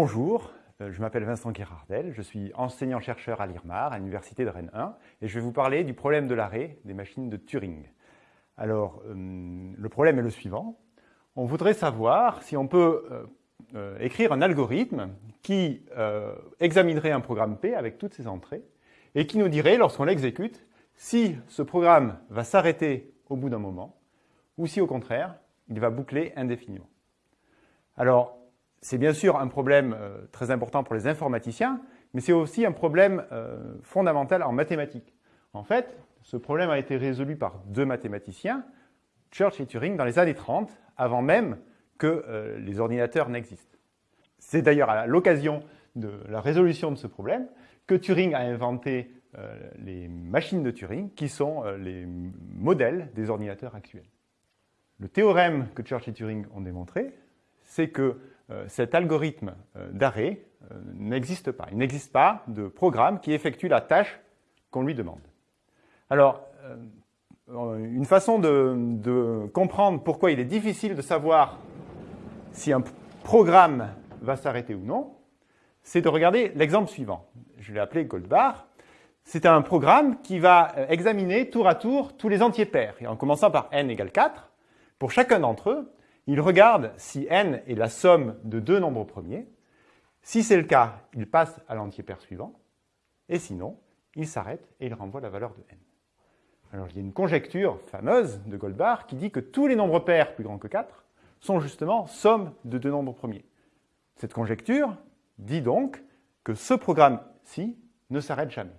Bonjour, euh, je m'appelle Vincent Guérardel, je suis enseignant-chercheur à l'IRMAR, à l'Université de Rennes 1, et je vais vous parler du problème de l'arrêt des machines de Turing. Alors, euh, le problème est le suivant. On voudrait savoir si on peut euh, écrire un algorithme qui examinerait un programme P avec toutes ses entrées et qui nous dirait, lorsqu'on l'exécute, si ce programme va s'arrêter au bout d'un moment ou si, au contraire, il va boucler indéfiniment. C'est bien sûr un problème euh, très important pour les informaticiens, mais c'est aussi un problème euh, fondamental en mathématiques. En fait, ce problème a été résolu par deux mathématiciens, Church et Turing, dans les années 30, avant même que euh, les ordinateurs n'existent. C'est d'ailleurs à l'occasion de la résolution de ce problème que Turing a inventé les machines de Turing, qui sont les modèles des ordinateurs actuels. Le théorème que Church et Turing ont démontré, c'est que euh, cet algorithme euh, d'arrêt euh, n'existe pas. Il n'existe pas de programme qui effectue la tâche qu'on lui demande. Alors, une façon de, comprendre pourquoi il est difficile de savoir si un programme va s'arrêter ou non, c'est de regarder l'exemple suivant. Je l'ai appelé Goldbar. C'est un programme qui va examiner tour à tour tous les entiers pairs, en commençant par n égale 4. Pour chacun d'entre eux, il regarde si n est la somme de deux nombres premiers. Si c'est le cas, il passe à l'entier pair suivant. Et sinon, il s'arrête et il renvoie la valeur de n. Alors, il y a une conjecture fameuse de Goldbar qui dit que tous les nombres pairs plus grands que 4 sont justement somme de deux nombres premiers. Cette conjecture dit donc que ce programme-ci ne s'arrête jamais.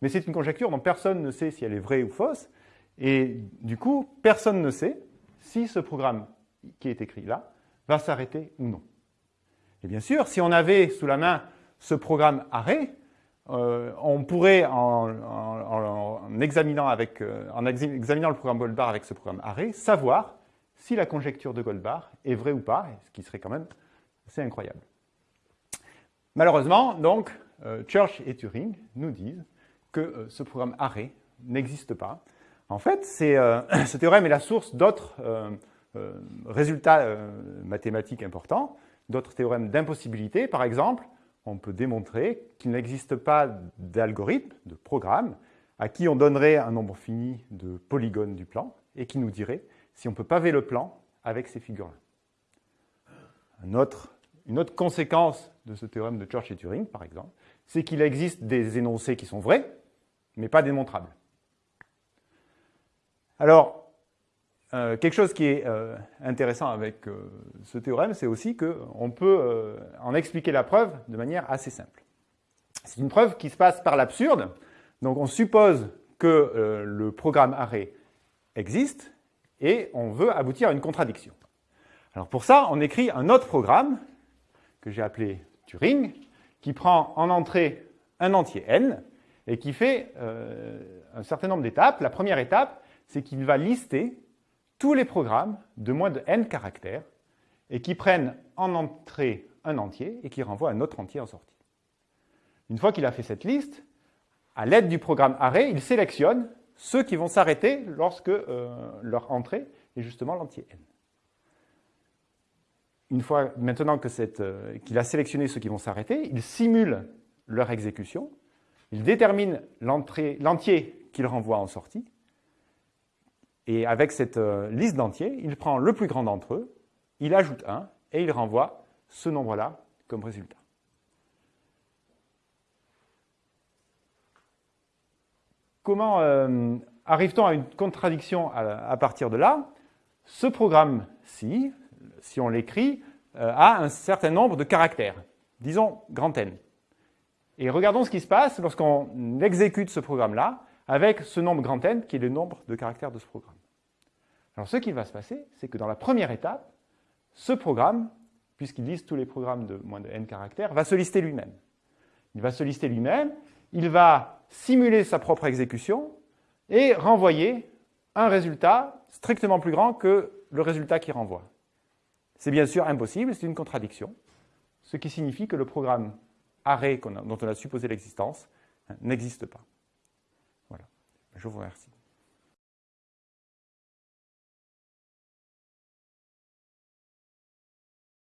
Mais c'est une conjecture dont personne ne sait si elle est vraie ou fausse, et du coup, personne ne sait si ce programme qui est écrit là va s'arrêter ou non. Et bien sûr, si on avait sous la main ce programme arrêt, euh, on pourrait, en, examinant avec, euh, en examinant le programme Goldbar avec ce programme arrêt, savoir si la conjecture de Goldbar est vraie ou pas, ce qui serait quand même assez incroyable. Malheureusement, donc, euh, Church et Turing nous disent que ce programme arrêt n'existe pas. En fait, ce théorème est la source d'autres euh, résultats euh, mathématiques importants, d'autres théorèmes d'impossibilité, par exemple, on peut démontrer qu'il n'existe pas d'algorithme, de programme, à qui on donnerait un nombre fini de polygones du plan et qui nous dirait si on peut paver le plan avec ces figures-là. une autre conséquence de ce théorème de Church et Turing, par exemple, c'est qu'il existe des énoncés qui sont vrais, mais pas démontrables. Alors, euh, quelque chose qui est euh, intéressant avec euh, ce théorème, c'est aussi qu'on peut en expliquer la preuve de manière assez simple. C'est une preuve qui se passe par l'absurde. Donc on suppose que le programme arrêt existe et on veut aboutir à une contradiction. Alors pour ça, on écrit un autre programme que j'ai appelé Turing, qui prend en entrée un entier n et qui fait un certain nombre d'étapes. La première étape, c'est qu'il va lister tous les programmes de moins de n caractères et qui prennent en entrée un entier et qui renvoient un autre entier en sortie. Une fois qu'il a fait cette liste, à l'aide du programme arrêt, il sélectionne ceux qui vont s'arrêter lorsque euh, leur entrée est justement l'entier n. Une fois maintenant euh, qu'il a sélectionné ceux qui vont s'arrêter, il simule leur exécution, il détermine l'entier qu'il renvoie en sortie, et avec cette euh, liste d'entiers, il prend le plus grand d'entre eux, il ajoute un, et il renvoie ce nombre-là comme résultat. Comment euh, arrive-t-on à une contradiction à, partir de là? Ce programme-ci, si on l'écrit, euh, a un certain nombre de caractères, disons grand N. Et regardons ce qui se passe lorsqu'on exécute ce programme-là avec ce nombre grand N qui est le nombre de caractères de ce programme. Alors ce qui va se passer, c'est que dans la première étape, ce programme, puisqu'il liste tous les programmes de moins de n caractères, va se lister lui-même. Il va se lister lui-même, il va simuler sa propre exécution et renvoyer un résultat strictement plus grand que le résultat qu'il renvoie. C'est bien sûr impossible, c'est une contradiction, ce qui signifie que le programme arrêt dont on a supposé l'existence n'existe pas. Je vous remercie.